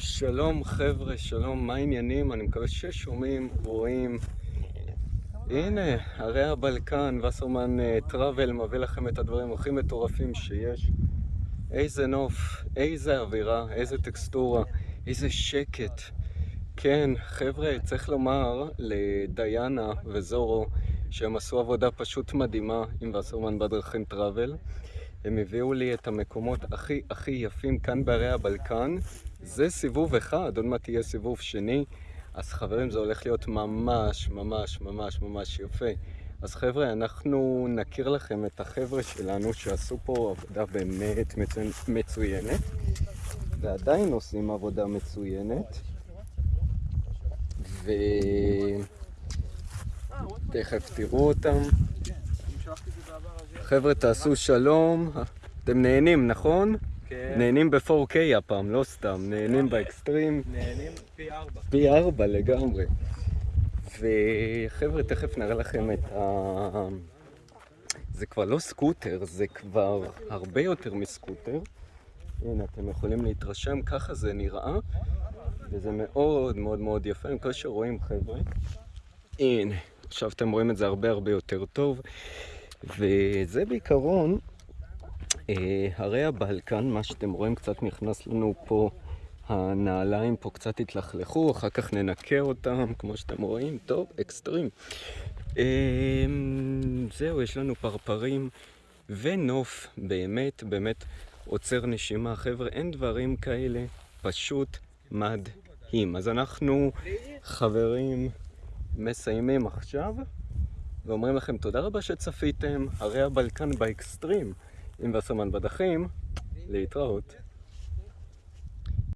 שלום חבר'ה, שלום, מה העניינים? אני מקווה ששומעים, רואים. הנה, הרי הבלקן, וסרמן טראבל מביא לכם את הדברים הכי מטורפים שיש. איזה נוף, איזה אווירה, איזה טקסטורה, איזה שקט. כן, חבר'ה, צריך לומר לדיינה וזורו שהם עשו עבודה פשוט מדהימה עם וסרמן בדרכים טראבל. הם הביאו לי את המקומות הכי הכי יפים כאן בערי הבלקן. זה סיבוב אחד, עוד מעט יהיה סיבוב שני. אז חברים, זה הולך להיות ממש ממש ממש ממש יפה. אז חבר'ה, אנחנו נכיר לכם את החבר'ה שלנו שעשו פה עבודה באמת מצוינת, ועדיין עושים עבודה מצוינת. ותכף תראו אותם. חבר'ה, תעשו שלום. אתם נהנים, נכון? כן. נהנים ב-4K הפעם, לא סתם, נהנים באקסטרים. נהנים פי ארבע. פי ארבע לגמרי. וחבר'ה, תכף נראה לכם את ה... זה כבר לא סקוטר, זה כבר הרבה יותר מסקוטר. הנה, אתם יכולים להתרשם, ככה זה נראה, וזה מאוד מאוד מאוד יפה. אני מקווה שרואים, חבר'ה. הנה, עכשיו אתם רואים את זה הרבה הרבה יותר טוב. וזה בעיקרון אה, הרי הבלקן, מה שאתם רואים, קצת נכנס לנו פה, הנעליים פה קצת התלכלכו, אחר כך ננקה אותם, כמו שאתם רואים, טוב, אקסטרים. אה, זהו, יש לנו פרפרים ונוף, באמת, באמת עוצר נשימה. חבר'ה, אין דברים כאלה, פשוט מדהים. אז אנחנו, חברים, מסיימים עכשיו. ואומרים לכם תודה רבה שצפיתם, הרי הבלקן באקסטרים עם וסרמן בדחים, להתראות.